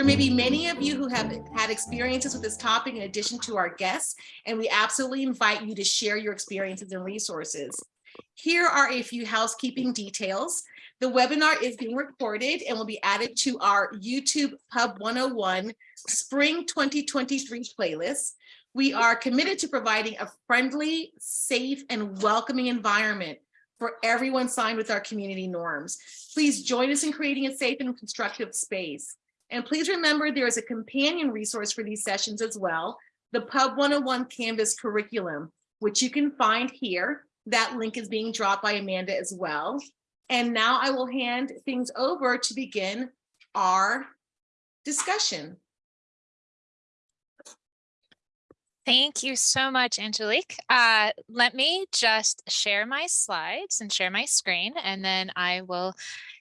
There may be many of you who have had experiences with this topic in addition to our guests, and we absolutely invite you to share your experiences and resources. Here are a few housekeeping details. The webinar is being recorded and will be added to our YouTube Pub 101 Spring 2023 playlist. We are committed to providing a friendly, safe, and welcoming environment for everyone signed with our community norms. Please join us in creating a safe and constructive space. And please remember there is a companion resource for these sessions as well, the Pub 101 Canvas curriculum, which you can find here. That link is being dropped by Amanda as well. And now I will hand things over to begin our discussion. Thank you so much, Angelique. Uh, let me just share my slides and share my screen, and then I will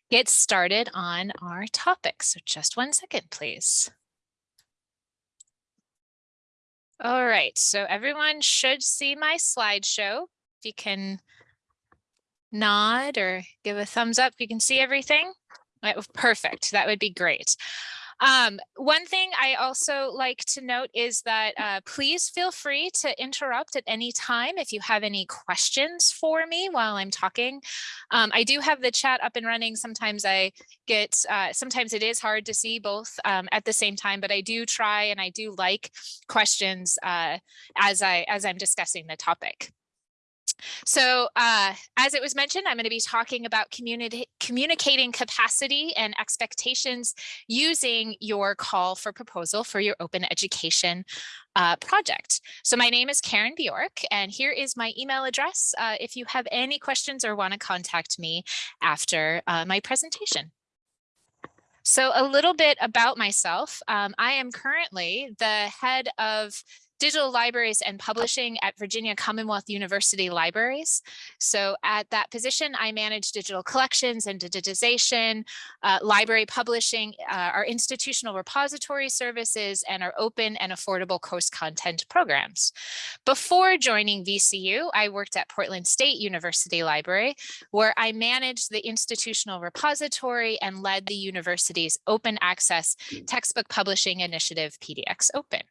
get started on our topic. So just one second, please. All right, so everyone should see my slideshow. If you can nod or give a thumbs up, you can see everything. Perfect, that would be great. Um, one thing I also like to note is that uh, please feel free to interrupt at any time if you have any questions for me while I'm talking. Um, I do have the chat up and running. Sometimes I get, uh, sometimes it is hard to see both um, at the same time, but I do try and I do like questions uh, as I as I'm discussing the topic. So uh, as it was mentioned, I'm going to be talking about communicating capacity and expectations using your call for proposal for your open education uh, project. So my name is Karen Bjork, and here is my email address uh, if you have any questions or want to contact me after uh, my presentation. So a little bit about myself. Um, I am currently the head of digital libraries and publishing at Virginia Commonwealth University Libraries. So at that position, I manage digital collections and digitization, uh, library publishing, uh, our institutional repository services, and our open and affordable course content programs. Before joining VCU, I worked at Portland State University Library, where I managed the institutional repository and led the university's open access textbook publishing initiative, PDX Open.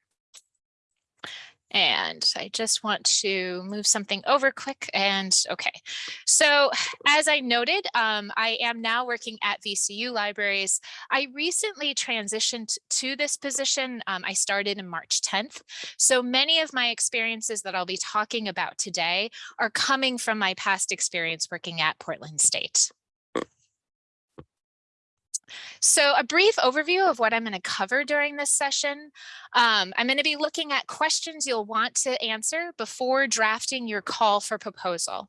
And I just want to move something over quick and okay. So as I noted, um, I am now working at VCU Libraries. I recently transitioned to this position. Um, I started in March 10th. So many of my experiences that I'll be talking about today are coming from my past experience working at Portland State. So a brief overview of what I'm going to cover during this session. Um, I'm going to be looking at questions you'll want to answer before drafting your call for proposal.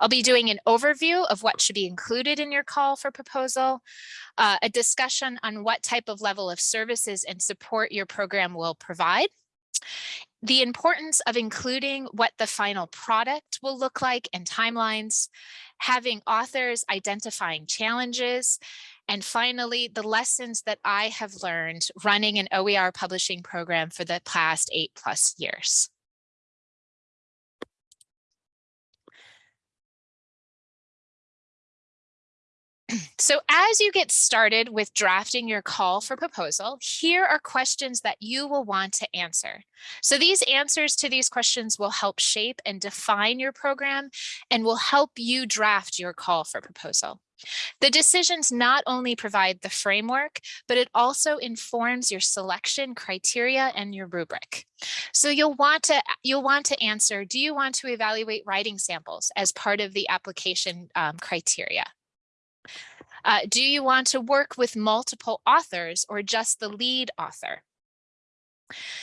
I'll be doing an overview of what should be included in your call for proposal, uh, a discussion on what type of level of services and support your program will provide, the importance of including what the final product will look like and timelines, having authors identifying challenges, and finally, the lessons that I have learned running an OER publishing program for the past eight plus years. So as you get started with drafting your call for proposal, here are questions that you will want to answer. So these answers to these questions will help shape and define your program and will help you draft your call for proposal. The decisions not only provide the framework, but it also informs your selection criteria and your rubric. So you'll want to you'll want to answer, do you want to evaluate writing samples as part of the application um, criteria? Uh, do you want to work with multiple authors or just the lead author?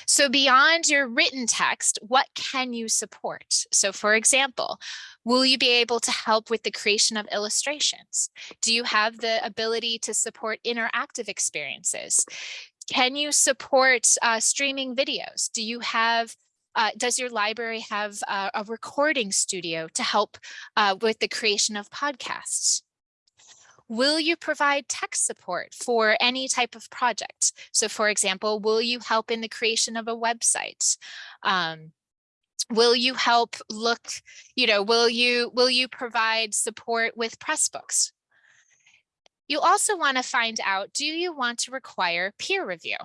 So beyond your written text, what can you support? So for example, will you be able to help with the creation of illustrations? Do you have the ability to support interactive experiences? Can you support uh, streaming videos? Do you have uh, does your library have uh, a recording studio to help uh, with the creation of podcasts? Will you provide tech support for any type of project? So for example, will you help in the creation of a website? Um, will you help look, you know, will you will you provide support with Pressbooks? You also want to find out, do you want to require peer review?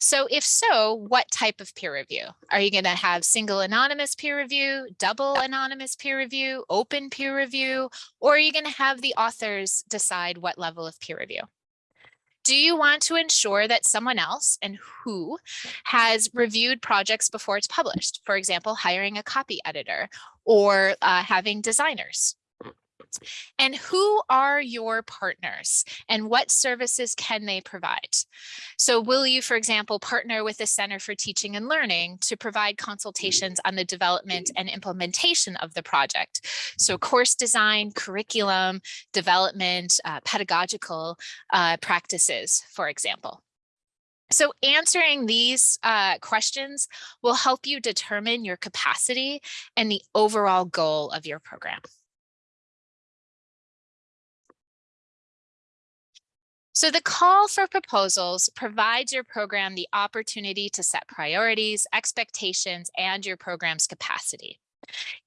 So if so, what type of peer review? Are you going to have single anonymous peer review, double anonymous peer review, open peer review, or are you going to have the authors decide what level of peer review? Do you want to ensure that someone else and who has reviewed projects before it's published? For example, hiring a copy editor or uh, having designers. And who are your partners and what services can they provide? So will you, for example, partner with the Center for Teaching and Learning to provide consultations on the development and implementation of the project? So course design, curriculum, development, uh, pedagogical uh, practices, for example. So answering these uh, questions will help you determine your capacity and the overall goal of your program. So the call for proposals provides your program the opportunity to set priorities, expectations, and your program's capacity.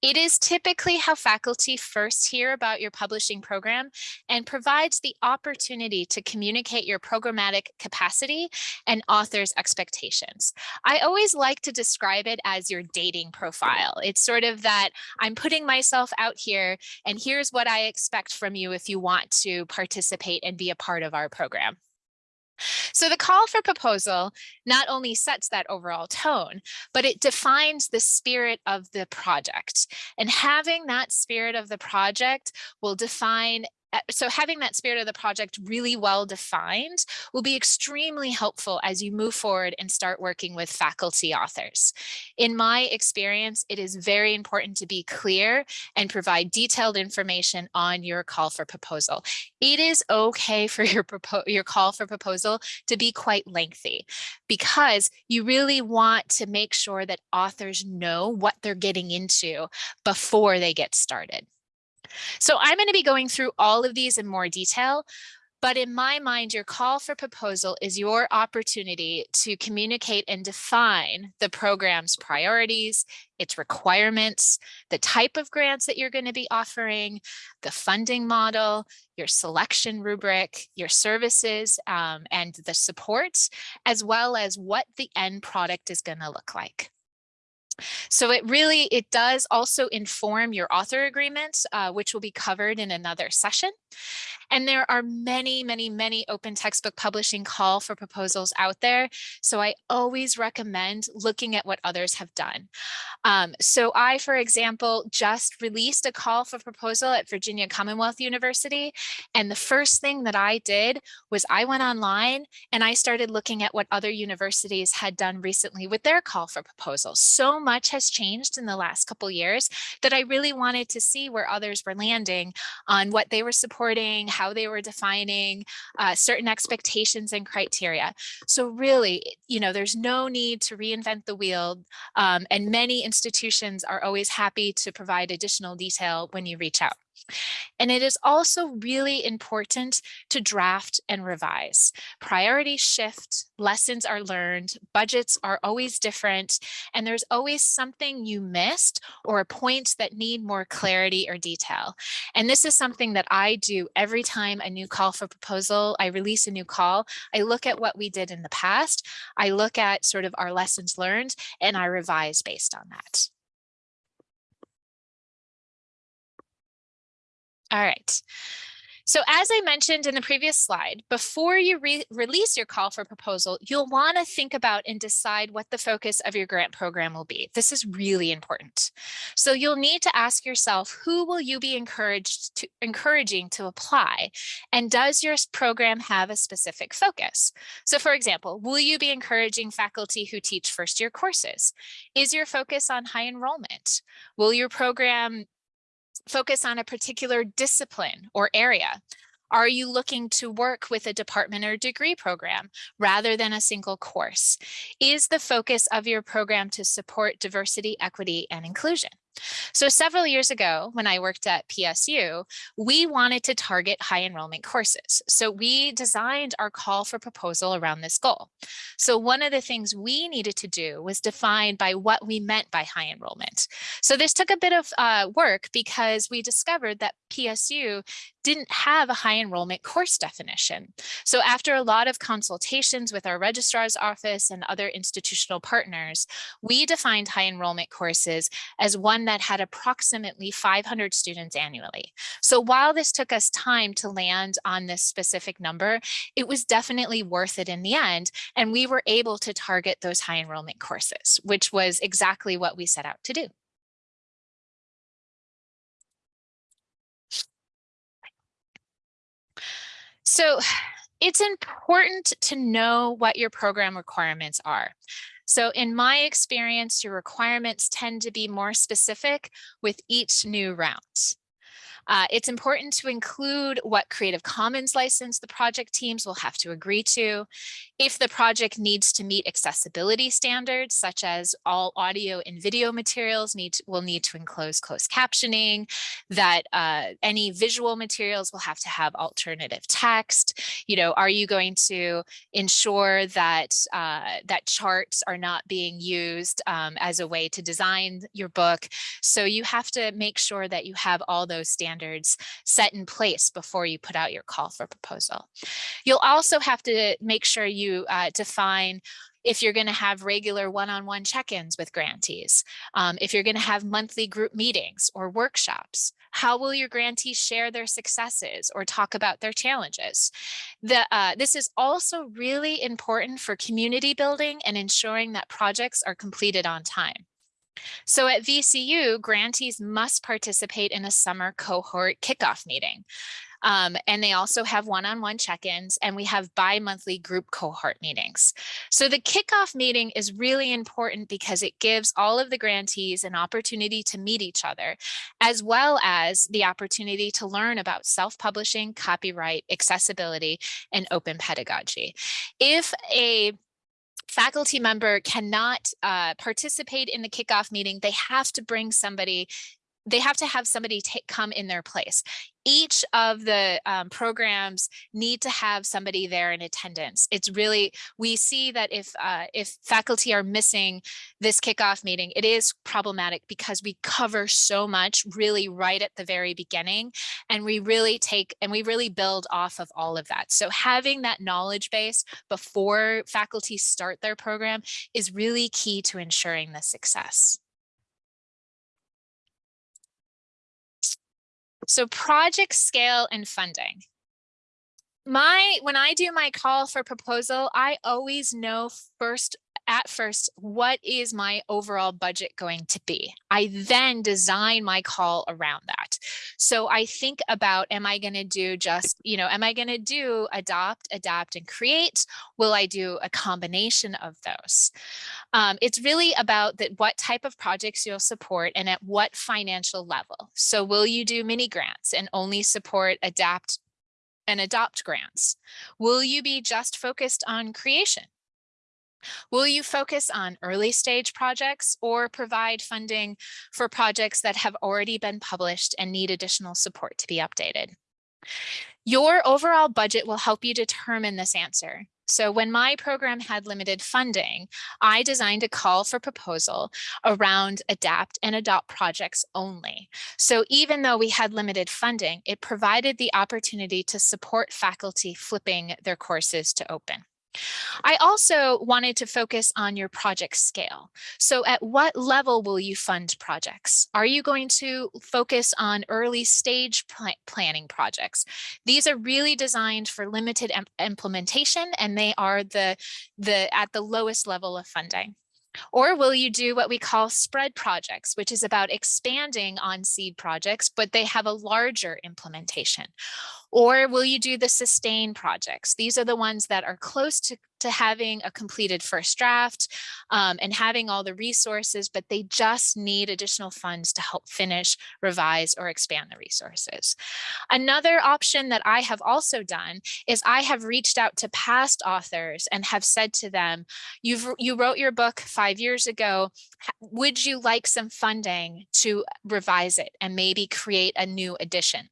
It is typically how faculty first hear about your publishing program and provides the opportunity to communicate your programmatic capacity and author's expectations. I always like to describe it as your dating profile. It's sort of that I'm putting myself out here and here's what I expect from you if you want to participate and be a part of our program. So the call for proposal not only sets that overall tone, but it defines the spirit of the project. And having that spirit of the project will define so having that spirit of the project really well defined will be extremely helpful as you move forward and start working with faculty authors. In my experience, it is very important to be clear and provide detailed information on your call for proposal. It is okay for your, your call for proposal to be quite lengthy because you really want to make sure that authors know what they're getting into before they get started. So I'm going to be going through all of these in more detail, but in my mind, your call for proposal is your opportunity to communicate and define the program's priorities, its requirements, the type of grants that you're going to be offering, the funding model, your selection rubric, your services, um, and the supports, as well as what the end product is going to look like. So it really, it does also inform your author agreement, uh, which will be covered in another session. And there are many, many, many open textbook publishing call for proposals out there. So I always recommend looking at what others have done. Um, so I, for example, just released a call for proposal at Virginia Commonwealth University. And the first thing that I did was I went online and I started looking at what other universities had done recently with their call for proposals. So much has changed in the last couple years that I really wanted to see where others were landing on what they were supporting, how they were defining uh, certain expectations and criteria. So really, you know, there's no need to reinvent the wheel um, and many institutions are always happy to provide additional detail when you reach out. And it is also really important to draft and revise. Priorities shift, lessons are learned, budgets are always different, and there's always something you missed or a point that need more clarity or detail. And this is something that I do every time a new call for proposal, I release a new call, I look at what we did in the past, I look at sort of our lessons learned, and I revise based on that. All right. So as I mentioned in the previous slide, before you re release your call for proposal, you'll want to think about and decide what the focus of your grant program will be. This is really important. So you'll need to ask yourself, who will you be encouraged to encouraging to apply? And does your program have a specific focus? So for example, will you be encouraging faculty who teach first year courses? Is your focus on high enrollment? Will your program focus on a particular discipline or area? Are you looking to work with a department or degree program rather than a single course? Is the focus of your program to support diversity, equity, and inclusion? So several years ago, when I worked at PSU, we wanted to target high enrollment courses. So we designed our call for proposal around this goal. So one of the things we needed to do was define by what we meant by high enrollment. So this took a bit of uh, work because we discovered that PSU didn't have a high enrollment course definition. So after a lot of consultations with our registrar's office and other institutional partners, we defined high enrollment courses as one that had approximately 500 students annually. So while this took us time to land on this specific number, it was definitely worth it in the end. And we were able to target those high enrollment courses, which was exactly what we set out to do. So it's important to know what your program requirements are. So in my experience, your requirements tend to be more specific with each new round. Uh, it's important to include what Creative Commons license the project teams will have to agree to. If the project needs to meet accessibility standards, such as all audio and video materials need to, will need to enclose closed captioning, that uh, any visual materials will have to have alternative text. You know, are you going to ensure that uh, that charts are not being used um, as a way to design your book? So you have to make sure that you have all those standards standards set in place before you put out your call for proposal. You'll also have to make sure you uh, define if you're going to have regular one-on-one -on -one check-ins with grantees, um, if you're going to have monthly group meetings or workshops, how will your grantees share their successes or talk about their challenges? The, uh, this is also really important for community building and ensuring that projects are completed on time. So at VCU, grantees must participate in a summer cohort kickoff meeting. Um, and they also have one-on-one -on -one check-ins and we have bi-monthly group cohort meetings. So the kickoff meeting is really important because it gives all of the grantees an opportunity to meet each other, as well as the opportunity to learn about self-publishing, copyright, accessibility, and open pedagogy. If a faculty member cannot uh, participate in the kickoff meeting, they have to bring somebody they have to have somebody take come in their place. Each of the um, programs need to have somebody there in attendance. It's really, we see that if uh, if faculty are missing this kickoff meeting, it is problematic because we cover so much really right at the very beginning and we really take and we really build off of all of that. So having that knowledge base before faculty start their program is really key to ensuring the success. So project scale and funding. My, when I do my call for proposal, I always know first at first, what is my overall budget going to be? I then design my call around that. So I think about, am I going to do just, you know, am I going to do adopt, adapt, and create? Will I do a combination of those? Um, it's really about that what type of projects you'll support and at what financial level. So will you do mini grants and only support adapt and adopt grants? Will you be just focused on creation? Will you focus on early stage projects or provide funding for projects that have already been published and need additional support to be updated? Your overall budget will help you determine this answer. So when my program had limited funding, I designed a call for proposal around adapt and adopt projects only. So even though we had limited funding, it provided the opportunity to support faculty flipping their courses to open. I also wanted to focus on your project scale. So at what level will you fund projects? Are you going to focus on early stage pl planning projects? These are really designed for limited implementation and they are the, the at the lowest level of funding. Or will you do what we call spread projects, which is about expanding on seed projects, but they have a larger implementation? Or will you do the sustain projects? These are the ones that are close to, to having a completed first draft um, and having all the resources, but they just need additional funds to help finish, revise, or expand the resources. Another option that I have also done is I have reached out to past authors and have said to them, You've, you wrote your book five years ago. Would you like some funding to revise it and maybe create a new edition?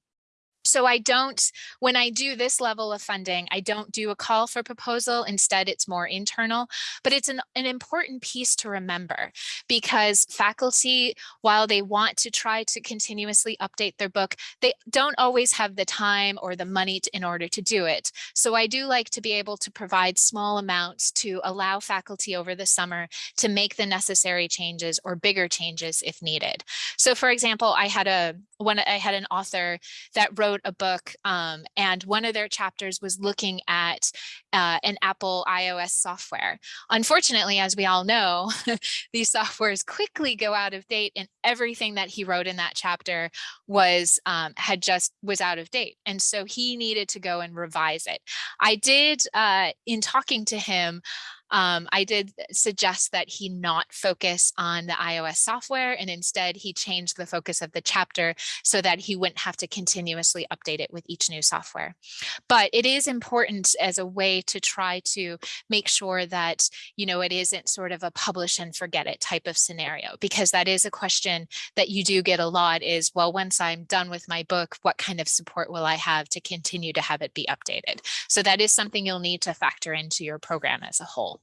So I don't, when I do this level of funding, I don't do a call for proposal. Instead, it's more internal, but it's an, an important piece to remember because faculty, while they want to try to continuously update their book, they don't always have the time or the money to, in order to do it. So I do like to be able to provide small amounts to allow faculty over the summer to make the necessary changes or bigger changes if needed. So for example, I had a when I had an author that wrote a book um, and one of their chapters was looking at uh, an Apple iOS software. Unfortunately, as we all know, these softwares quickly go out of date and everything that he wrote in that chapter was um, had just was out of date. And so he needed to go and revise it. I did uh, in talking to him, um, I did suggest that he not focus on the iOS software and instead he changed the focus of the chapter so that he wouldn't have to continuously update it with each new software. But it is important as a way to try to make sure that, you know, it isn't sort of a publish and forget it type of scenario, because that is a question that you do get a lot is, well, once I'm done with my book, what kind of support will I have to continue to have it be updated? So that is something you'll need to factor into your program as a whole.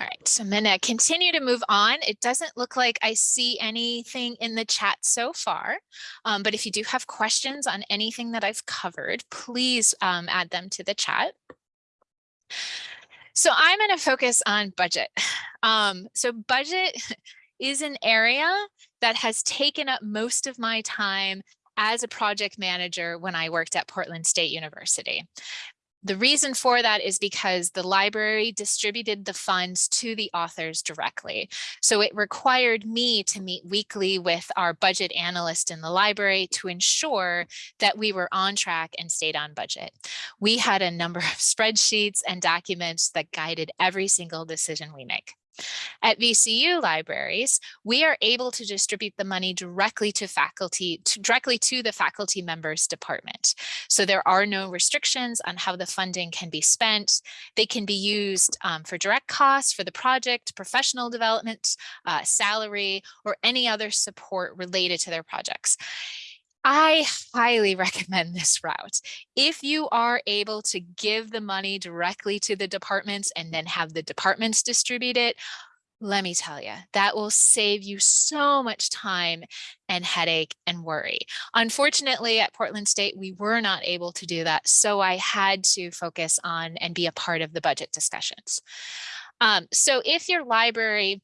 All right, so I'm gonna continue to move on. It doesn't look like I see anything in the chat so far, um, but if you do have questions on anything that I've covered, please um, add them to the chat. So I'm going to focus on budget. Um, so budget is an area that has taken up most of my time as a project manager when I worked at Portland State University. The reason for that is because the library distributed the funds to the authors directly. So it required me to meet weekly with our budget analyst in the library to ensure that we were on track and stayed on budget. We had a number of spreadsheets and documents that guided every single decision we make. At VCU libraries, we are able to distribute the money directly to faculty, to, directly to the faculty members department. So there are no restrictions on how the funding can be spent. They can be used um, for direct costs for the project, professional development, uh, salary, or any other support related to their projects. I highly recommend this route. If you are able to give the money directly to the departments and then have the departments distribute it, let me tell you, that will save you so much time and headache and worry. Unfortunately, at Portland State, we were not able to do that. So I had to focus on and be a part of the budget discussions. Um, so if your library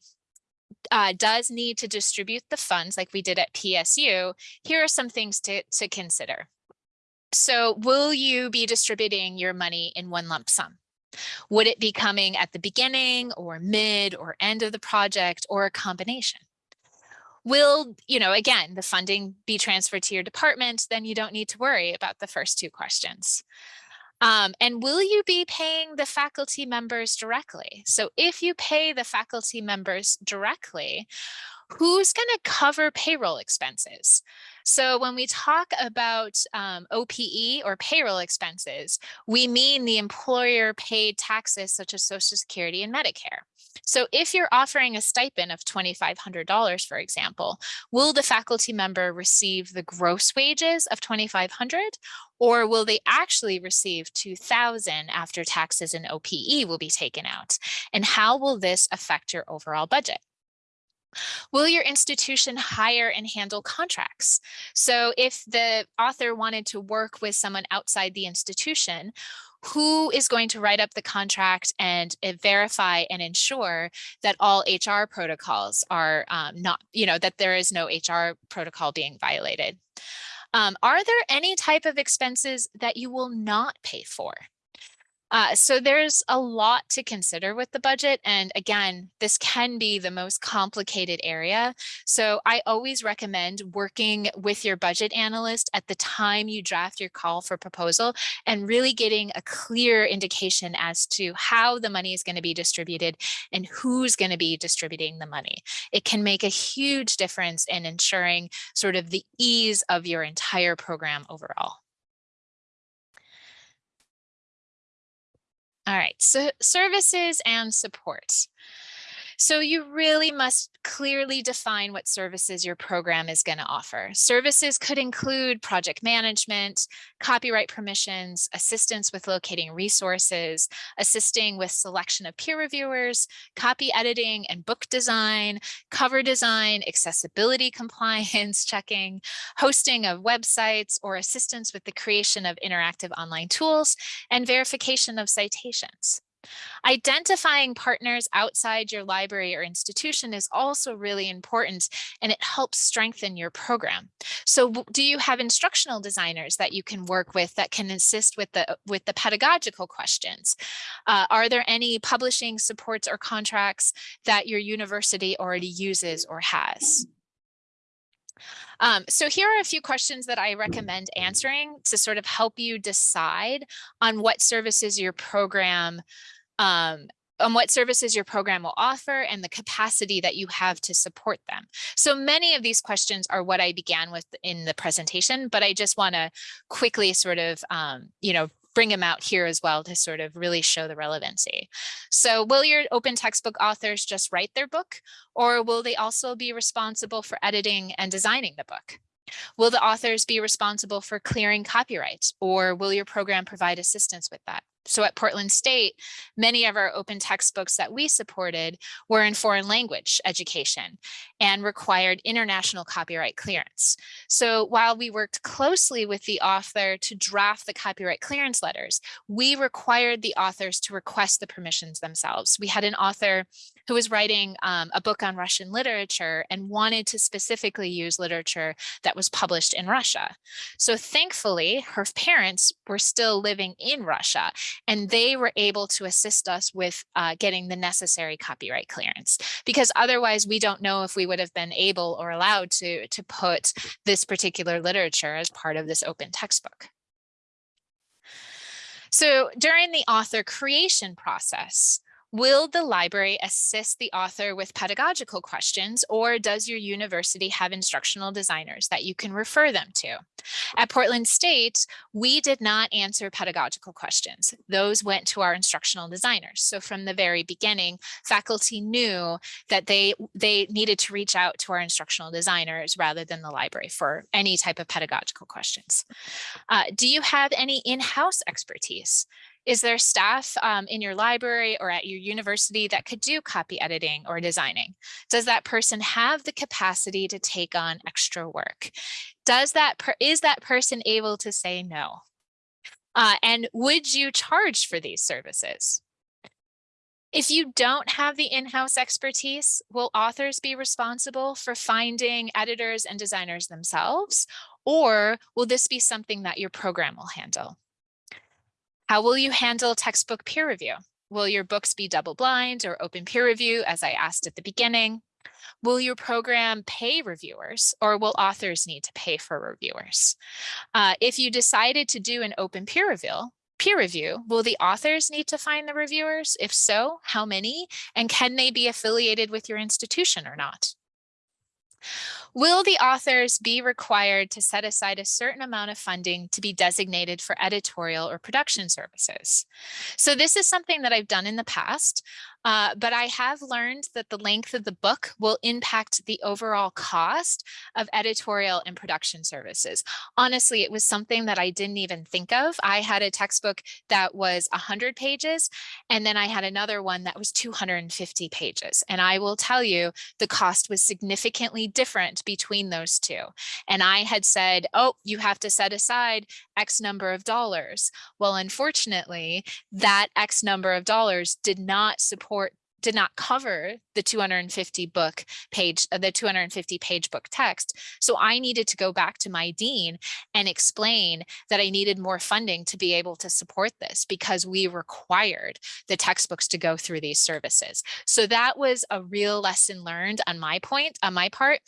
uh, does need to distribute the funds like we did at PSU, here are some things to, to consider. So will you be distributing your money in one lump sum? Would it be coming at the beginning or mid or end of the project or a combination? Will, you know, again, the funding be transferred to your department, then you don't need to worry about the first two questions. Um, and will you be paying the faculty members directly? So if you pay the faculty members directly, who's going to cover payroll expenses? So when we talk about um, OPE or payroll expenses, we mean the employer paid taxes such as Social Security and Medicare. So if you're offering a stipend of $2,500, for example, will the faculty member receive the gross wages of 2,500, or will they actually receive 2,000 after taxes and OPE will be taken out? And how will this affect your overall budget? Will your institution hire and handle contracts? So if the author wanted to work with someone outside the institution, who is going to write up the contract and uh, verify and ensure that all HR protocols are um, not, you know, that there is no HR protocol being violated. Um, are there any type of expenses that you will not pay for? Uh, so there's a lot to consider with the budget. And again, this can be the most complicated area. So I always recommend working with your budget analyst at the time you draft your call for proposal and really getting a clear indication as to how the money is going to be distributed and who's going to be distributing the money. It can make a huge difference in ensuring sort of the ease of your entire program overall. All right, so services and support. So you really must clearly define what services your program is going to offer. Services could include project management, copyright permissions, assistance with locating resources, assisting with selection of peer reviewers, copy editing and book design, cover design, accessibility compliance checking, hosting of websites, or assistance with the creation of interactive online tools and verification of citations. Identifying partners outside your library or institution is also really important and it helps strengthen your program. So do you have instructional designers that you can work with that can assist with the with the pedagogical questions? Uh, are there any publishing supports or contracts that your university already uses or has? Um, so here are a few questions that I recommend answering to sort of help you decide on what services your program um, on what services your program will offer and the capacity that you have to support them. So many of these questions are what I began with in the presentation, but I just want to quickly sort of, um, you know, bring them out here as well to sort of really show the relevancy. So will your open textbook authors just write their book or will they also be responsible for editing and designing the book? Will the authors be responsible for clearing copyrights or will your program provide assistance with that? So at Portland State, many of our open textbooks that we supported were in foreign language education and required international copyright clearance. So while we worked closely with the author to draft the copyright clearance letters, we required the authors to request the permissions themselves. We had an author who was writing um, a book on Russian literature and wanted to specifically use literature that was published in Russia. So thankfully, her parents were still living in Russia and they were able to assist us with uh, getting the necessary copyright clearance because otherwise we don't know if we would have been able or allowed to, to put this particular literature as part of this open textbook. So during the author creation process, Will the library assist the author with pedagogical questions or does your university have instructional designers that you can refer them to? At Portland State, we did not answer pedagogical questions. Those went to our instructional designers. So from the very beginning, faculty knew that they, they needed to reach out to our instructional designers rather than the library for any type of pedagogical questions. Uh, do you have any in-house expertise? Is there staff um, in your library or at your university that could do copy editing or designing? Does that person have the capacity to take on extra work? Does that is that person able to say no? Uh, and would you charge for these services? If you don't have the in-house expertise, will authors be responsible for finding editors and designers themselves? Or will this be something that your program will handle? How will you handle textbook peer review? Will your books be double blind or open peer review, as I asked at the beginning? Will your program pay reviewers or will authors need to pay for reviewers? Uh, if you decided to do an open peer review, peer review, will the authors need to find the reviewers? If so, how many? And can they be affiliated with your institution or not? Will the authors be required to set aside a certain amount of funding to be designated for editorial or production services? So this is something that I've done in the past. Uh, but I have learned that the length of the book will impact the overall cost of editorial and production services. Honestly, it was something that I didn't even think of. I had a textbook that was 100 pages, and then I had another one that was 250 pages. And I will tell you, the cost was significantly different between those two. And I had said, oh, you have to set aside X number of dollars. Well, unfortunately, that X number of dollars did not support support did not cover the 250 book page, uh, the 250 page book text. So I needed to go back to my dean and explain that I needed more funding to be able to support this because we required the textbooks to go through these services. So that was a real lesson learned on my point, on my part.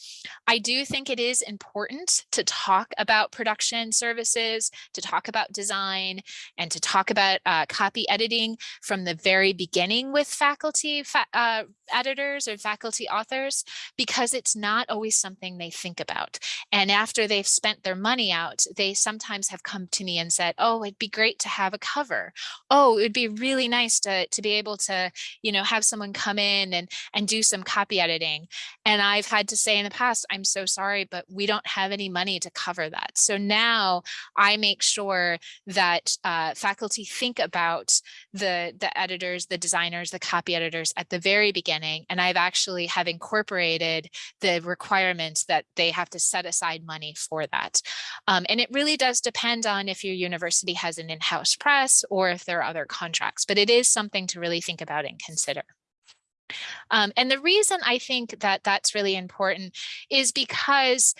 I do think it is important to talk about production services, to talk about design, and to talk about uh, copy editing from the very beginning with faculty fa uh, editors or faculty authors because it's not always something they think about. And after they've spent their money out, they sometimes have come to me and said, oh, it'd be great to have a cover. Oh, it'd be really nice to, to be able to, you know, have someone come in and, and do some copy editing. And I've had to say in the past, I'm so sorry, but we don't have any money to cover that. So now I make sure that uh, faculty think about the, the editors, the designers, the copy editors at the very beginning. And I've actually have incorporated the requirements that they have to set aside money for that. Um, and it really does depend on if your university has an in-house press or if there are other contracts, but it is something to really think about and consider. Um, and the reason I think that that's really important is because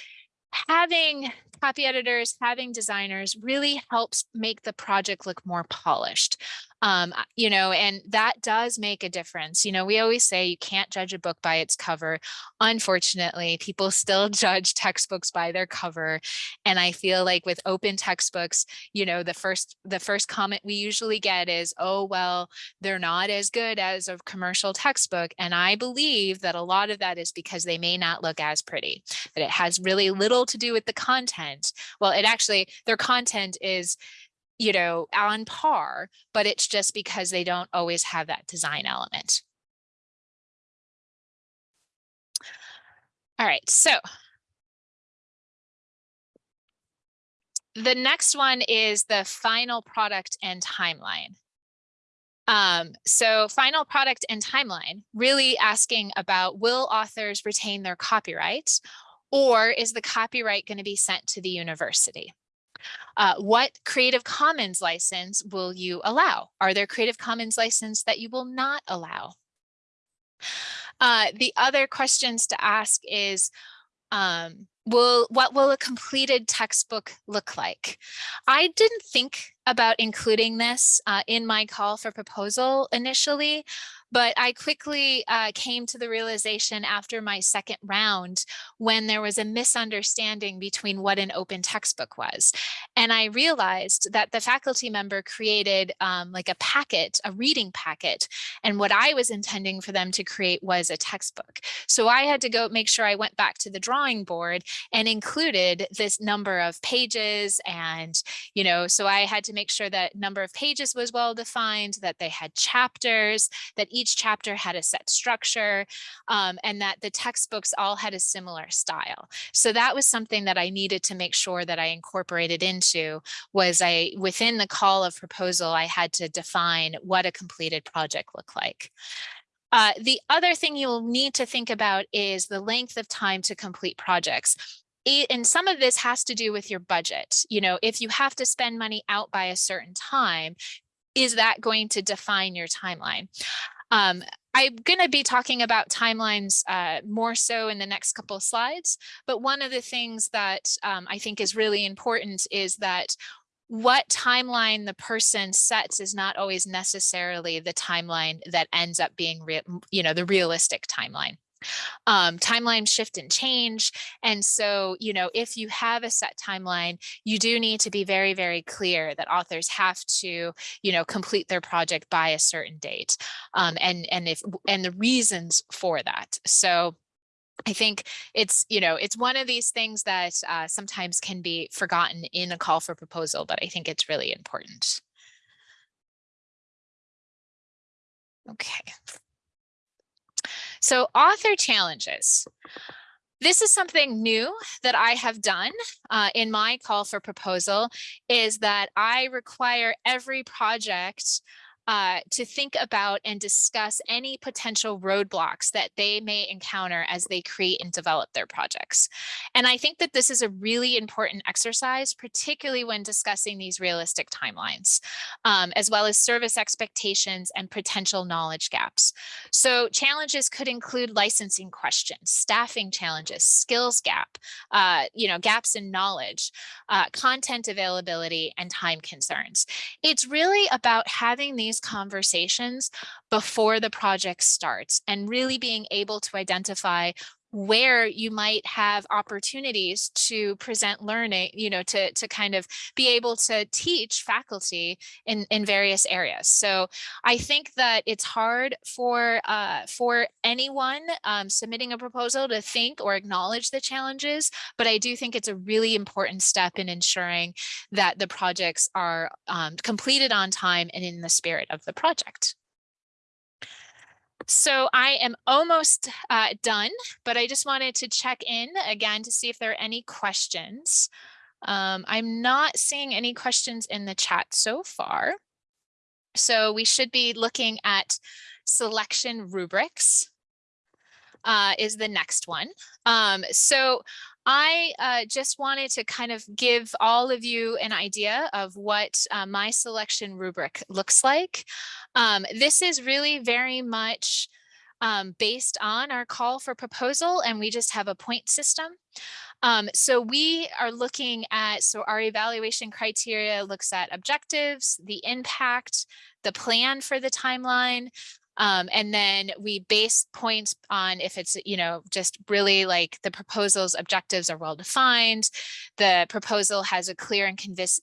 having copy editors, having designers really helps make the project look more polished um, you know, and that does make a difference. You know, we always say you can't judge a book by its cover. Unfortunately, people still judge textbooks by their cover. And I feel like with open textbooks, you know, the first the first comment we usually get is, oh, well, they're not as good as a commercial textbook. And I believe that a lot of that is because they may not look as pretty, that it has really little to do with the content. Well, it actually, their content is you know, on par, but it's just because they don't always have that design element. All right, so the next one is the final product and timeline. Um, so final product and timeline, really asking about will authors retain their copyright or is the copyright going to be sent to the university? Uh, what Creative Commons license will you allow? Are there Creative Commons license that you will not allow? Uh, the other questions to ask is, um, will what will a completed textbook look like? I didn't think about including this uh, in my call for proposal initially, but I quickly uh, came to the realization after my second round when there was a misunderstanding between what an open textbook was. And I realized that the faculty member created um, like a packet, a reading packet. And what I was intending for them to create was a textbook. So I had to go make sure I went back to the drawing board and included this number of pages. And, you know, so I had to make sure that number of pages was well defined, that they had chapters, that each each chapter had a set structure um, and that the textbooks all had a similar style. So that was something that I needed to make sure that I incorporated into was I within the call of proposal, I had to define what a completed project looked like. Uh, the other thing you'll need to think about is the length of time to complete projects and some of this has to do with your budget. You know, if you have to spend money out by a certain time, is that going to define your timeline? Um, I'm going to be talking about timelines uh, more so in the next couple of slides, but one of the things that um, I think is really important is that what timeline the person sets is not always necessarily the timeline that ends up being, you know, the realistic timeline um, shift and change. And so, you know, if you have a set timeline, you do need to be very, very clear that authors have to, you know, complete their project by a certain date. Um, and, and if, and the reasons for that. So I think it's, you know, it's one of these things that uh, sometimes can be forgotten in a call for proposal, but I think it's really important. Okay. So author challenges. This is something new that I have done uh, in my call for proposal is that I require every project uh, to think about and discuss any potential roadblocks that they may encounter as they create and develop their projects. And I think that this is a really important exercise, particularly when discussing these realistic timelines, um, as well as service expectations and potential knowledge gaps. So challenges could include licensing questions, staffing challenges, skills gap, uh, you know, gaps in knowledge, uh, content availability, and time concerns. It's really about having these conversations before the project starts and really being able to identify where you might have opportunities to present learning, you know, to, to kind of be able to teach faculty in, in various areas. So I think that it's hard for, uh, for anyone um, submitting a proposal to think or acknowledge the challenges, but I do think it's a really important step in ensuring that the projects are um, completed on time and in the spirit of the project. So I am almost uh, done, but I just wanted to check in again to see if there are any questions. Um, I'm not seeing any questions in the chat so far. So we should be looking at selection rubrics uh, is the next one. Um, so I uh, just wanted to kind of give all of you an idea of what uh, my selection rubric looks like. Um, this is really very much um, based on our call for proposal and we just have a point system. Um, so we are looking at, so our evaluation criteria looks at objectives, the impact, the plan for the timeline, um, and then we base points on if it's, you know, just really like the proposal's objectives are well defined. The proposal has a clear and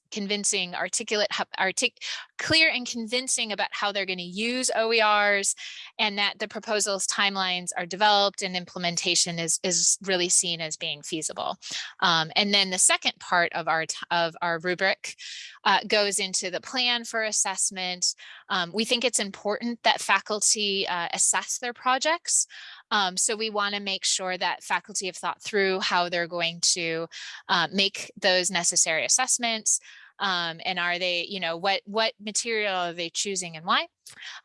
convincing articulate, artic, clear and convincing about how they're going to use OERs and that the proposal's timelines are developed and implementation is, is really seen as being feasible. Um, and then the second part of our, of our rubric uh, goes into the plan for assessment. Um, we think it's important that faculty uh, assess their projects. Um, so we want to make sure that faculty have thought through how they're going to uh, make those necessary assessments. Um, and are they, you know, what what material are they choosing and why?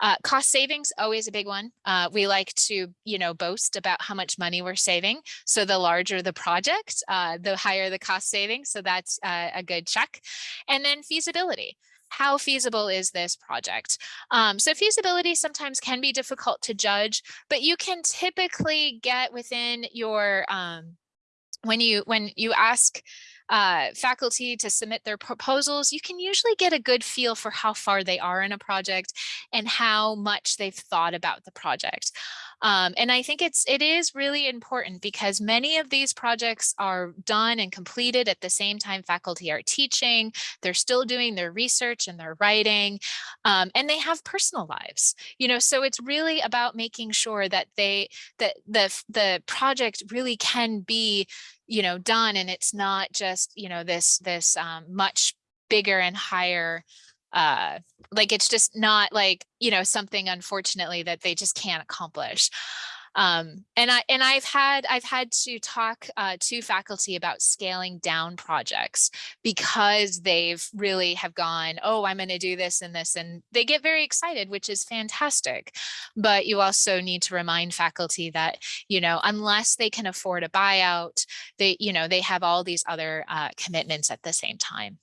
Uh, cost savings, always a big one. Uh, we like to, you know, boast about how much money we're saving. So the larger the project, uh, the higher the cost savings. So that's uh, a good check. And then feasibility how feasible is this project? Um, so feasibility sometimes can be difficult to judge, but you can typically get within your, um, when you when you ask uh, faculty to submit their proposals, you can usually get a good feel for how far they are in a project and how much they've thought about the project. Um, and I think it's it is really important because many of these projects are done and completed at the same time faculty are teaching, they're still doing their research and their writing, um, and they have personal lives, you know, so it's really about making sure that they that the the project really can be you know done and it's not just you know this this um, much bigger and higher uh like it's just not like you know something unfortunately that they just can't accomplish um and i and i've had i've had to talk uh, to faculty about scaling down projects because they've really have gone oh i'm going to do this and this and they get very excited which is fantastic but you also need to remind faculty that you know unless they can afford a buyout they you know they have all these other uh, commitments at the same time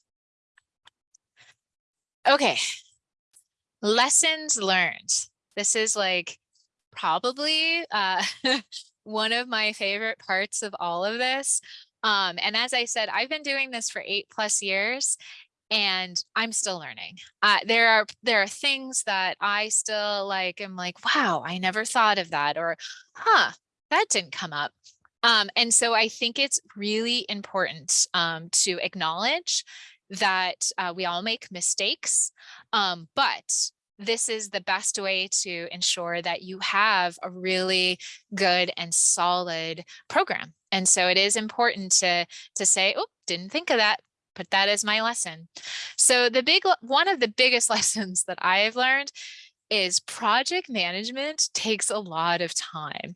Okay. Lessons learned. This is like probably uh, one of my favorite parts of all of this. Um, and as I said, I've been doing this for eight plus years and I'm still learning. Uh, there are there are things that I still like. I'm like, wow, I never thought of that, or, huh, that didn't come up. Um, and so I think it's really important um, to acknowledge that uh, we all make mistakes, um, but this is the best way to ensure that you have a really good and solid program. And so it is important to, to say, oh, didn't think of that, put that as my lesson. So the big, one of the biggest lessons that I have learned is project management takes a lot of time.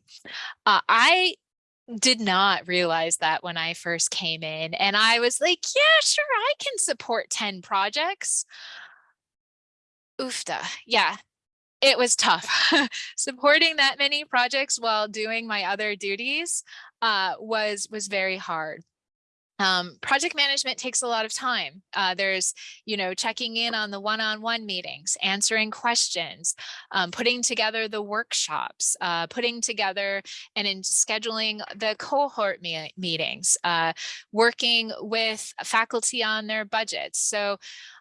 Uh, I did not realize that when I first came in and I was like, yeah, sure, I can support 10 projects. Oofta, yeah, it was tough. Supporting that many projects while doing my other duties uh, was, was very hard. Um, project management takes a lot of time. Uh, there's, you know, checking in on the one-on-one -on -one meetings, answering questions, um, putting together the workshops, uh, putting together and in scheduling the cohort me meetings, uh, working with faculty on their budgets. So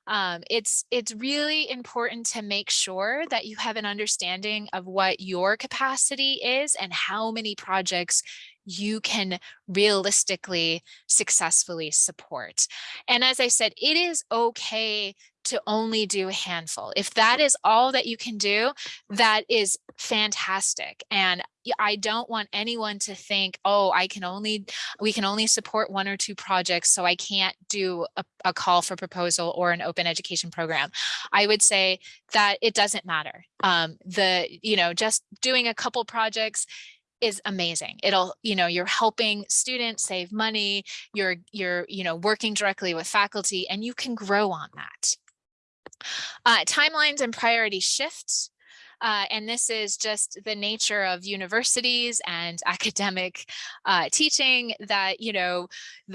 um, it's it's really important to make sure that you have an understanding of what your capacity is and how many projects you can realistically successfully support. And as I said, it is okay to only do a handful. If that is all that you can do, that is fantastic. And I don't want anyone to think, oh, I can only, we can only support one or two projects, so I can't do a, a call for proposal or an open education program. I would say that it doesn't matter. Um, the, you know, just doing a couple projects is amazing. It'll, you know, you're helping students save money, you're, you're, you know, working directly with faculty and you can grow on that. Uh, timelines and priority shifts. Uh, and this is just the nature of universities and academic uh, teaching that, you know,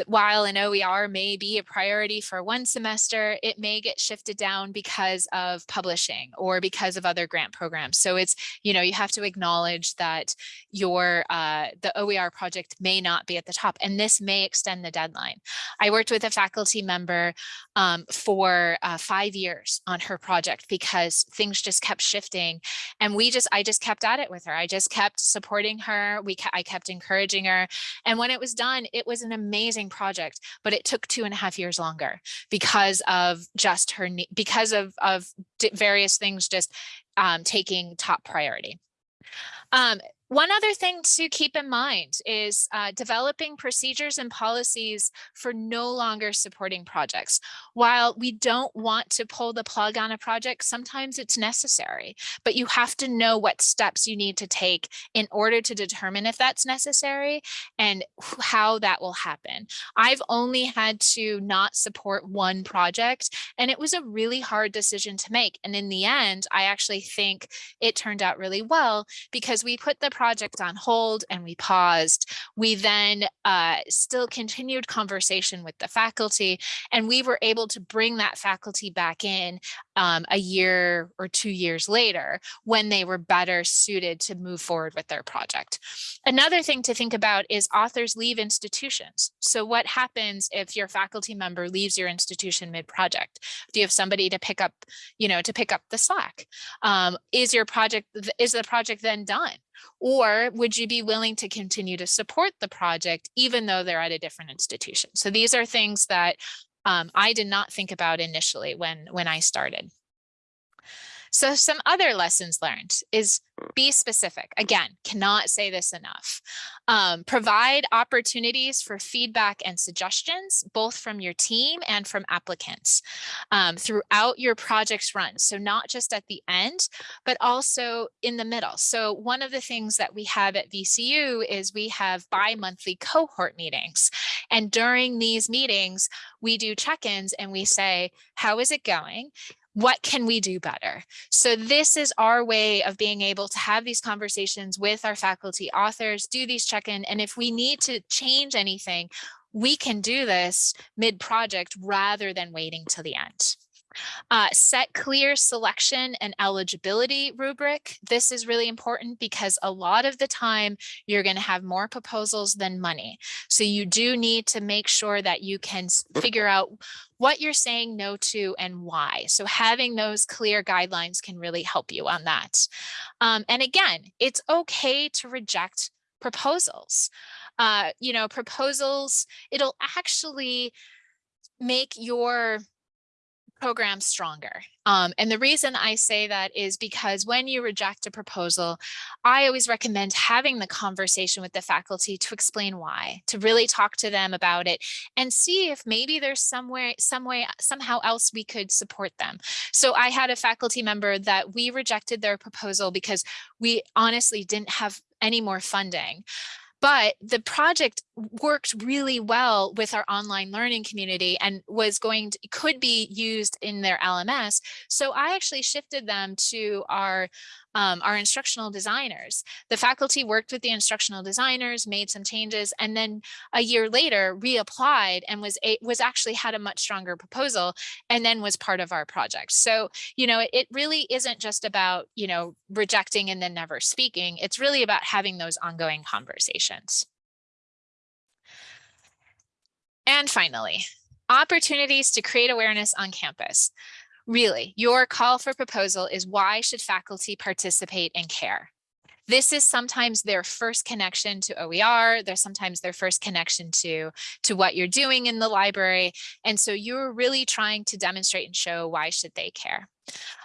while an OER may be a priority for one semester, it may get shifted down because of publishing or because of other grant programs. So it's, you know, you have to acknowledge that your, uh, the OER project may not be at the top and this may extend the deadline. I worked with a faculty member um, for uh, five years on her project because things just kept shifting and we just i just kept at it with her. I just kept supporting her. We i kept encouraging her and when it was done it was an amazing project but it took two and a half years longer because of just her because of of various things just um, taking top priority. Um, one other thing to keep in mind is uh, developing procedures and policies for no longer supporting projects. While we don't want to pull the plug on a project, sometimes it's necessary, but you have to know what steps you need to take in order to determine if that's necessary and how that will happen. I've only had to not support one project and it was a really hard decision to make. And in the end, I actually think it turned out really well because we put the project on hold and we paused. We then uh, still continued conversation with the faculty and we were able to bring that faculty back in um, a year or two years later when they were better suited to move forward with their project. Another thing to think about is authors leave institutions. So what happens if your faculty member leaves your institution mid-project? Do you have somebody to pick up, you know, to pick up the slack? Um, is your project, is the project then done? Or would you be willing to continue to support the project even though they're at a different institution? So these are things that um, I did not think about initially when, when I started. So some other lessons learned is be specific. Again, cannot say this enough. Um, provide opportunities for feedback and suggestions, both from your team and from applicants um, throughout your project's run. So not just at the end, but also in the middle. So one of the things that we have at VCU is we have bi-monthly cohort meetings. And during these meetings, we do check-ins and we say, how is it going? What can we do better? So this is our way of being able to have these conversations with our faculty authors, do these check-in, and if we need to change anything, we can do this mid-project rather than waiting till the end. Uh, set clear selection and eligibility rubric. This is really important because a lot of the time you're going to have more proposals than money. So you do need to make sure that you can figure out what you're saying no to and why. So having those clear guidelines can really help you on that. Um, and again, it's okay to reject proposals. Uh, you know, proposals, it'll actually make your program stronger. Um, and the reason I say that is because when you reject a proposal, I always recommend having the conversation with the faculty to explain why, to really talk to them about it and see if maybe there's somewhere, some way, somehow else we could support them. So I had a faculty member that we rejected their proposal because we honestly didn't have any more funding. But the project worked really well with our online learning community and was going to, could be used in their LMS. So I actually shifted them to our um, our instructional designers. The faculty worked with the instructional designers, made some changes, and then a year later reapplied and was a, was actually had a much stronger proposal and then was part of our project. So, you know, it, it really isn't just about, you know, rejecting and then never speaking. It's really about having those ongoing conversations. And finally, opportunities to create awareness on campus. Really, your call for proposal is why should faculty participate and care? this is sometimes their first connection to OER. They're sometimes their first connection to, to what you're doing in the library. And so you're really trying to demonstrate and show why should they care.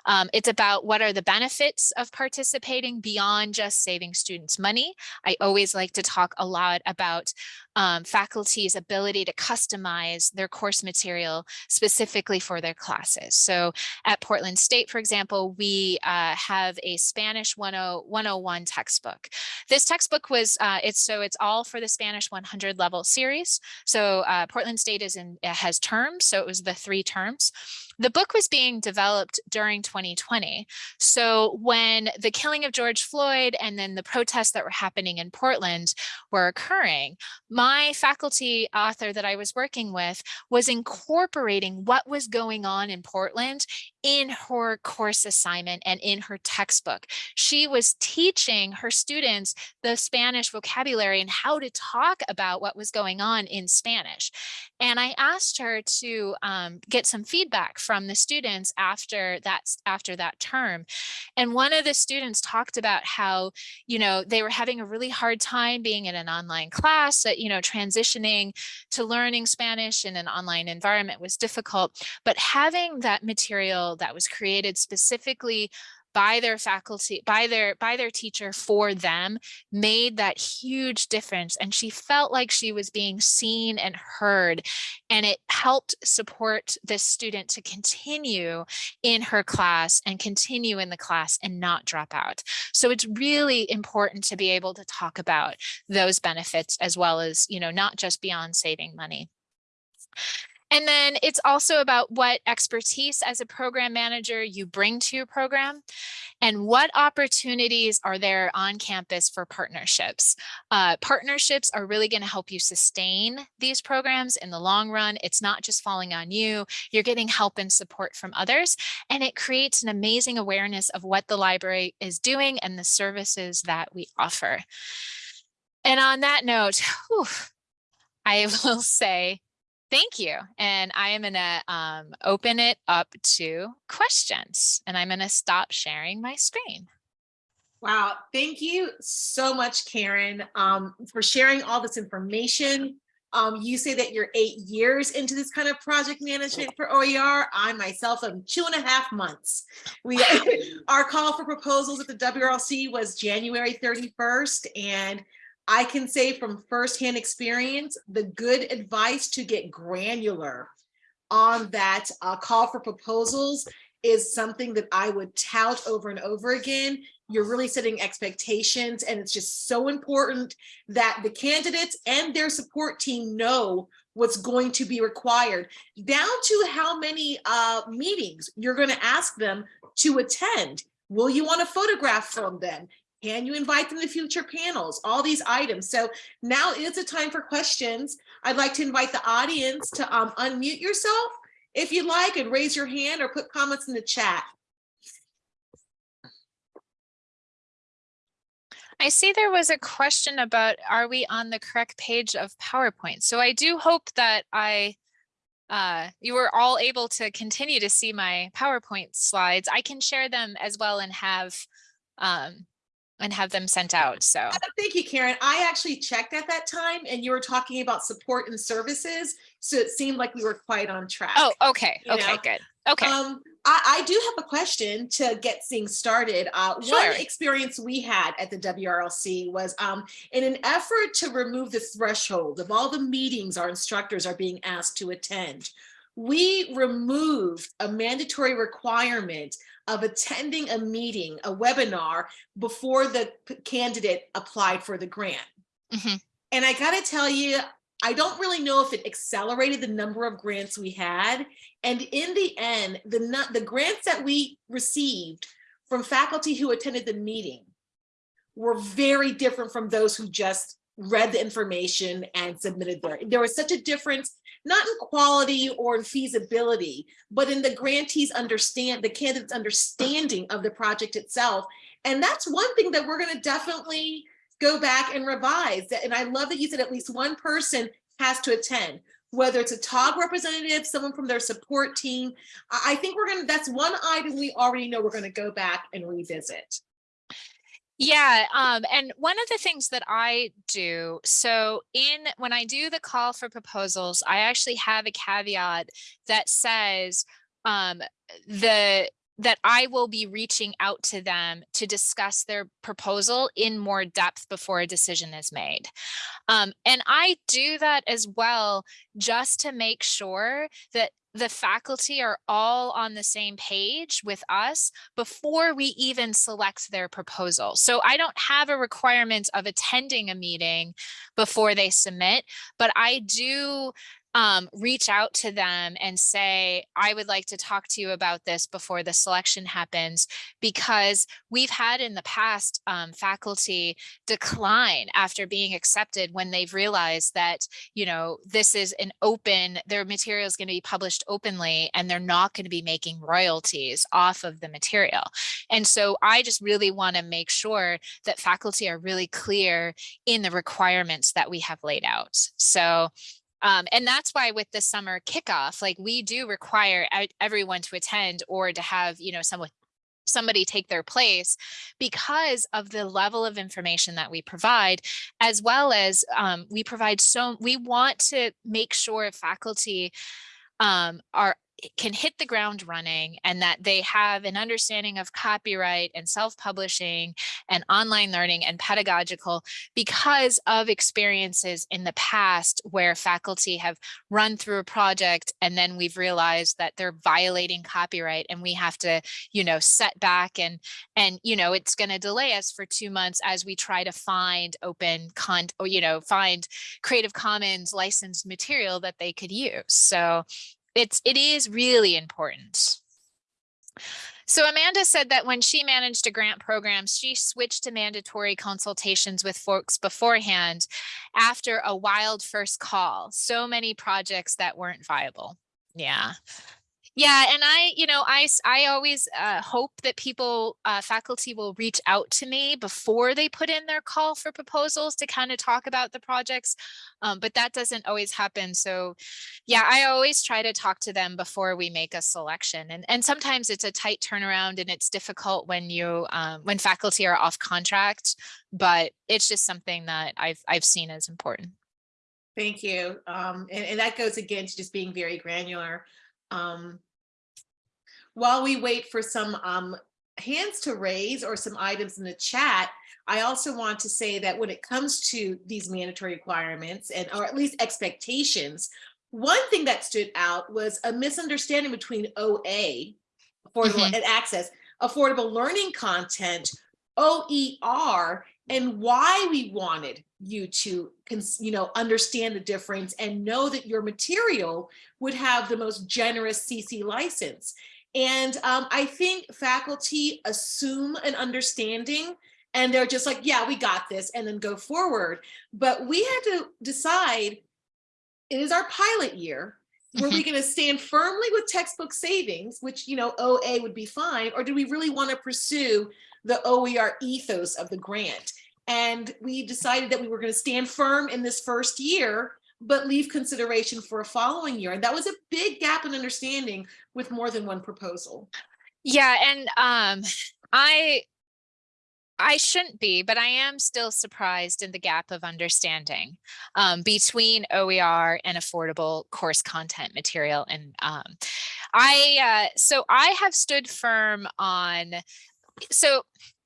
Um, it's about what are the benefits of participating beyond just saving students money. I always like to talk a lot about um, faculty's ability to customize their course material specifically for their classes. So at Portland State, for example, we uh, have a Spanish 101 textbook. This textbook was, uh, it's so it's all for the Spanish 100 level series. So uh, Portland State is in, has terms, so it was the three terms. The book was being developed during 2020. So when the killing of George Floyd and then the protests that were happening in Portland were occurring, my faculty author that I was working with was incorporating what was going on in Portland in her course assignment and in her textbook. She was teaching her students the Spanish vocabulary and how to talk about what was going on in Spanish. And I asked her to um, get some feedback from the students after that, after that term. And one of the students talked about how, you know, they were having a really hard time being in an online class, that, you know, transitioning to learning Spanish in an online environment was difficult, but having that material that was created specifically by their faculty, by their by their teacher for them made that huge difference. And she felt like she was being seen and heard. And it helped support this student to continue in her class and continue in the class and not drop out. So it's really important to be able to talk about those benefits as well as, you know, not just beyond saving money. And then it's also about what expertise as a program manager you bring to your program and what opportunities are there on campus for partnerships. Uh, partnerships are really going to help you sustain these programs in the long run. It's not just falling on you. You're getting help and support from others. And it creates an amazing awareness of what the library is doing and the services that we offer. And on that note, whew, I will say Thank you. And I am going to um, open it up to questions and I'm going to stop sharing my screen. Wow, thank you so much, Karen, um, for sharing all this information. Um, you say that you're eight years into this kind of project management for OER. I myself am two and a half months. We Our call for proposals at the WRLC was January 31st, and I can say from firsthand experience, the good advice to get granular on that uh, call for proposals is something that I would tout over and over again. You're really setting expectations and it's just so important that the candidates and their support team know what's going to be required down to how many uh, meetings you're going to ask them to attend. Will you want a photograph from them? Can you invite them to future panels? All these items. So now is a time for questions. I'd like to invite the audience to um, unmute yourself if you'd like and raise your hand or put comments in the chat. I see there was a question about are we on the correct page of PowerPoint? So I do hope that I uh, you were all able to continue to see my PowerPoint slides. I can share them as well and have um, and have them sent out. So uh, thank you, Karen. I actually checked at that time and you were talking about support and services. So it seemed like we were quite on track. Oh, okay. Okay, know? good. Okay. Um, I, I, do have a question to get things started. Uh, sure. One experience we had at the WRLC was um, in an effort to remove the threshold of all the meetings our instructors are being asked to attend, we removed a mandatory requirement of attending a meeting, a webinar before the candidate applied for the grant. Mm -hmm. And I gotta tell you, I don't really know if it accelerated the number of grants we had. And in the end, the, the grants that we received from faculty who attended the meeting were very different from those who just read the information and submitted there. There was such a difference, not in quality or in feasibility, but in the grantees understand, the candidate's understanding of the project itself. And that's one thing that we're gonna definitely go back and revise. And I love that you said at least one person has to attend, whether it's a TOG representative, someone from their support team. I think we're gonna, that's one item we already know we're gonna go back and revisit. Yeah, um, and one of the things that I do, so in when I do the call for proposals, I actually have a caveat that says um, the that I will be reaching out to them to discuss their proposal in more depth before a decision is made. Um, and I do that as well, just to make sure that the faculty are all on the same page with us before we even select their proposal. So I don't have a requirement of attending a meeting before they submit, but I do um, reach out to them and say, I would like to talk to you about this before the selection happens, because we've had in the past um, faculty decline after being accepted when they've realized that, you know, this is an open, their material is going to be published openly and they're not going to be making royalties off of the material. And so I just really want to make sure that faculty are really clear in the requirements that we have laid out. So um, and that's why with the summer kickoff, like we do require everyone to attend or to have, you know, someone somebody take their place because of the level of information that we provide as well as um, we provide so we want to make sure faculty um, are can hit the ground running and that they have an understanding of copyright and self-publishing and online learning and pedagogical because of experiences in the past where faculty have run through a project and then we've realized that they're violating copyright and we have to you know set back and and you know it's going to delay us for two months as we try to find open con or you know find creative commons licensed material that they could use. So it's it is really important. So Amanda said that when she managed a grant program, she switched to mandatory consultations with folks beforehand after a wild first call. So many projects that weren't viable. Yeah. Yeah, and I, you know, I, I always uh, hope that people, uh, faculty will reach out to me before they put in their call for proposals to kind of talk about the projects, um, but that doesn't always happen. So yeah, I always try to talk to them before we make a selection. And, and sometimes it's a tight turnaround and it's difficult when you, um, when faculty are off contract, but it's just something that I've, I've seen as important. Thank you. Um, and, and that goes again to just being very granular. Um, while we wait for some um, hands to raise or some items in the chat, I also want to say that when it comes to these mandatory requirements and or at least expectations, one thing that stood out was a misunderstanding between OA, affordable mm -hmm. and access, affordable learning content, OER, and why we wanted you to you know understand the difference and know that your material would have the most generous CC license. And um, I think faculty assume an understanding and they're just like, yeah, we got this and then go forward. But we had to decide it is our pilot year. Were we mm-hmm. going to stand firmly with textbook savings, which, you know, OA would be fine, or do we really want to pursue the OER ethos of the grant? And we decided that we were going to stand firm in this first year, but leave consideration for a following year. And that was a big gap in understanding with more than one proposal. Yeah, and um, I I shouldn't be, but I am still surprised in the gap of understanding um, between OER and affordable course content material. And um, I, uh, so I have stood firm on, so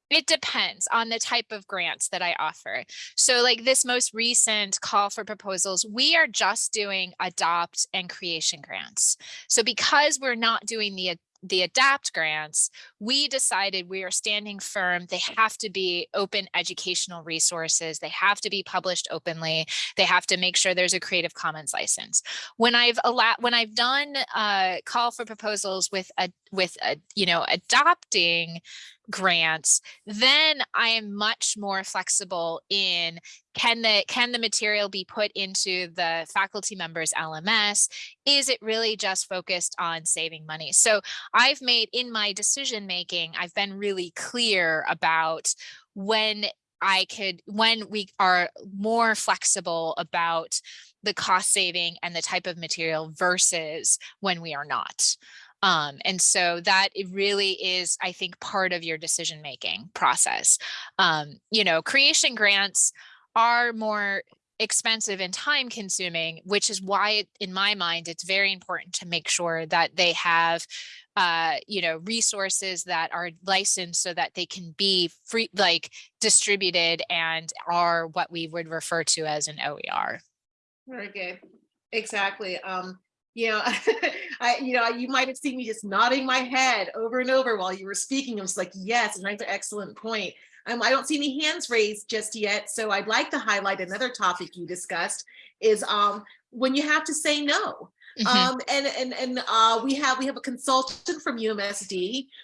it depends on the type of grants that I offer. So like this most recent call for proposals, we are just doing adopt and creation grants. So because we're not doing the the adapt grants, we decided we are standing firm. They have to be open educational resources. They have to be published openly. They have to make sure there's a Creative Commons license. When I've allowed, when I've done a call for proposals with a with a you know adopting grants, then I am much more flexible in can the can the material be put into the faculty members LMS? Is it really just focused on saving money? So I've made in my decision making, I've been really clear about when I could, when we are more flexible about the cost saving and the type of material versus when we are not. Um, and so that it really is, I think, part of your decision making process. Um, you know, creation grants are more expensive and time consuming, which is why in my mind, it's very important to make sure that they have uh, you know, resources that are licensed so that they can be free, like distributed and are what we would refer to as an OER. Very good. Exactly. Um, you know, I, you know, you might have seen me just nodding my head over and over while you were speaking. I was like, yes, and that's an excellent point. Um, I don't see any hands raised just yet. So I'd like to highlight another topic you discussed is um, when you have to say no. Mm -hmm. um, and and and uh, we have we have a consultant from UMSD.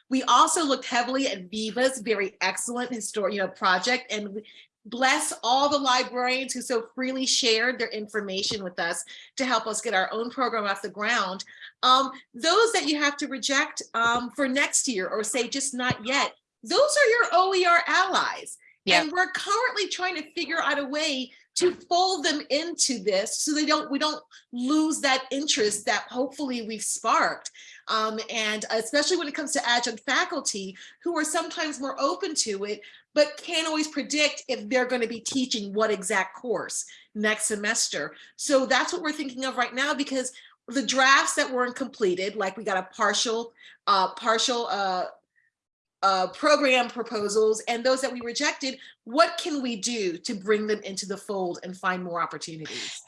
We also looked heavily at Viva's very excellent historic you know project, and we, bless all the librarians who so freely shared their information with us to help us get our own program off the ground. Um, those that you have to reject um, for next year or say just not yet, those are your OER allies. Yep. And we're currently trying to figure out a way to fold them into this so they don't we don't lose that interest that hopefully we've sparked um, and especially when it comes to adjunct faculty who are sometimes more open to it but can't always predict if they're going to be teaching what exact course next semester so that's what we're thinking of right now because the drafts that weren't completed like we got a partial uh partial uh uh, program proposals and those that we rejected, what can we do to bring them into the fold and find more opportunities?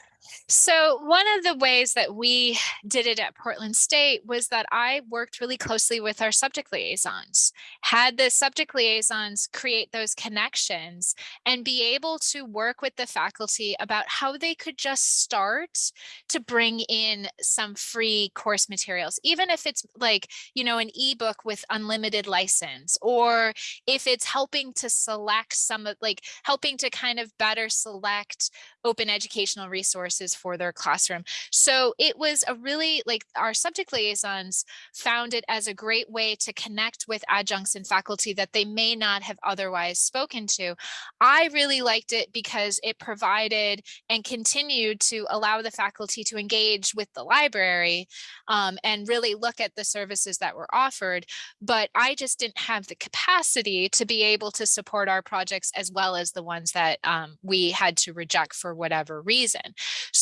So one of the ways that we did it at Portland State was that I worked really closely with our subject liaisons, had the subject liaisons create those connections and be able to work with the faculty about how they could just start to bring in some free course materials, even if it's like, you know, an ebook with unlimited license, or if it's helping to select some of like helping to kind of better select open educational resources for their classroom. So it was a really like our subject liaisons found it as a great way to connect with adjuncts and faculty that they may not have otherwise spoken to. I really liked it because it provided and continued to allow the faculty to engage with the library um, and really look at the services that were offered. But I just didn't have the capacity to be able to support our projects as well as the ones that um, we had to reject for whatever reason.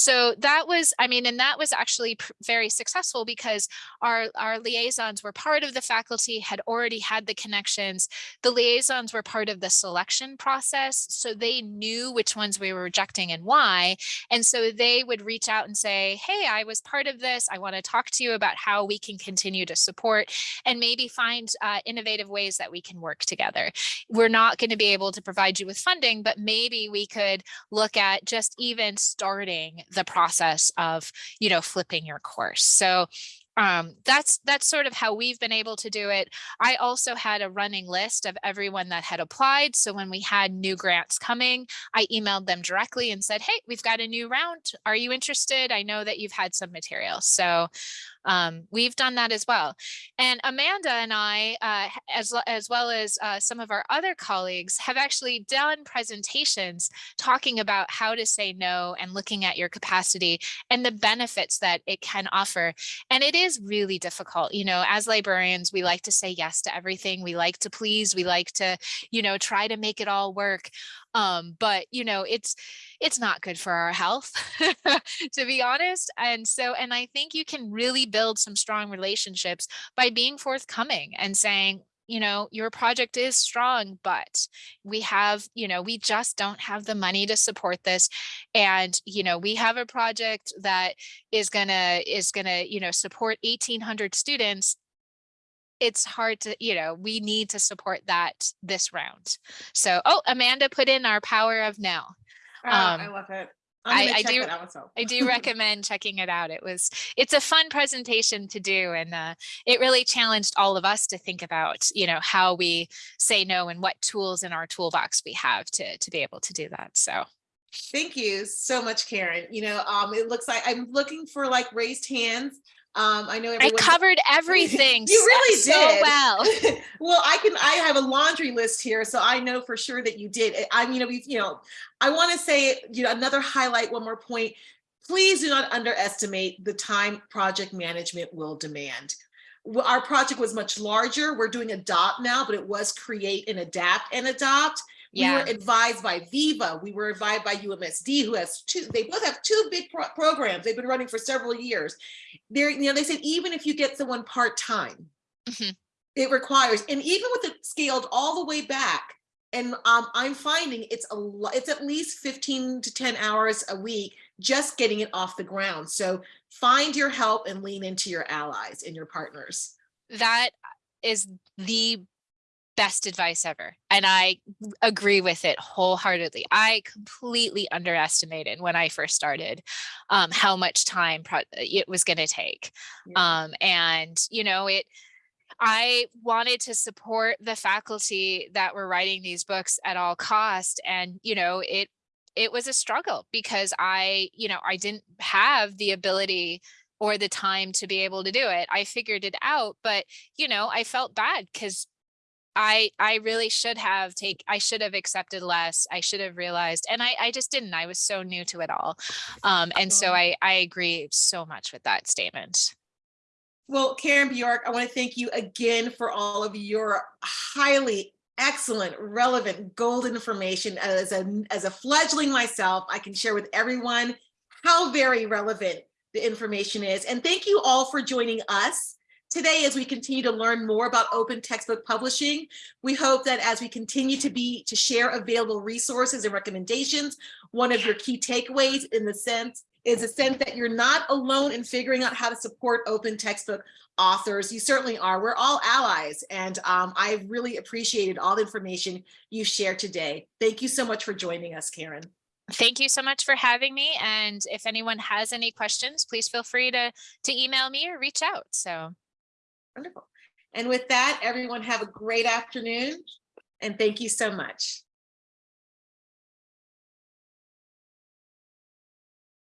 So that was, I mean, and that was actually very successful because our, our liaisons were part of the faculty, had already had the connections. The liaisons were part of the selection process. So they knew which ones we were rejecting and why. And so they would reach out and say, hey, I was part of this. I want to talk to you about how we can continue to support and maybe find uh, innovative ways that we can work together. We're not going to be able to provide you with funding, but maybe we could look at just just even starting the process of, you know, flipping your course. So um, that's that's sort of how we've been able to do it. I also had a running list of everyone that had applied. So when we had new grants coming, I emailed them directly and said, hey, we've got a new round. Are you interested? I know that you've had some material. So um, we've done that as well. And Amanda and I, uh, as, as well as uh, some of our other colleagues, have actually done presentations talking about how to say no and looking at your capacity and the benefits that it can offer. And it is really difficult. You know, as librarians, we like to say yes to everything. We like to please. We like to, you know, try to make it all work um but you know it's it's not good for our health to be honest and so and i think you can really build some strong relationships by being forthcoming and saying you know your project is strong but we have you know we just don't have the money to support this and you know we have a project that is gonna is gonna you know support 1800 students it's hard to, you know, we need to support that this round. So, oh, Amanda put in our power of now. Oh, um, I love it. I, I, do. I do recommend checking it out. It was. It's a fun presentation to do, and uh, it really challenged all of us to think about, you know, how we say no and what tools in our toolbox we have to to be able to do that. So. Thank you so much, Karen. You know, um, it looks like I'm looking for like raised hands. Um, I know I covered everything. you really so did well. well, I can. I have a laundry list here, so I know for sure that you did. I mean, you know, we, you know, I want to say, you know, another highlight. One more point. Please do not underestimate the time project management will demand. our project was much larger. We're doing adopt now, but it was create and adapt and adopt. We were advised by Viva. We were advised by UMSD, who has two, they both have two big pro- programs. They've been running for several years. They're, you know, they said even if you get someone part-time, Mhm. it requires, and even with it scaled all the way back, and um, I'm finding it's a lot, it's at least 15 to 10 hours a week just getting it off the ground. So find your help and lean into your allies and your partners. that is the best advice ever. And I agree with it wholeheartedly. I completely underestimated when I first started um, how much time pro- it was going to take. Yeah. Um, and, you know, it, I wanted to support the faculty that were writing these books at all cost. And, you know, it, it was a struggle because I, you know, I didn't have the ability or the time to be able to do it. I figured it out, but you know, I felt bad because I I really should have take I should have accepted less. I should have realized and I I just didn't. I was so new to it all. Um and so I I agree so much with that statement. Well, Karen Bjork, I want to thank you again for all of your highly excellent, relevant, gold information. As a, as a fledgling myself, I can share with everyone how very relevant the information is. And thank you all for joining us today as we continue to learn more about open textbook publishing. We hope that as we continue to be to share available resources and recommendations, one of your key takeaways in the sense is a sense that you're not alone in figuring out how to support open textbook authors. You certainly are. We're all allies. And um, I really appreciated all the information you shared today. Thank you so much for joining us, Karen. Thank you so much for having me. And if anyone has any questions, please feel free to to email me or reach out. So Wonderful. And with that, everyone have a great afternoon. And thank you so much.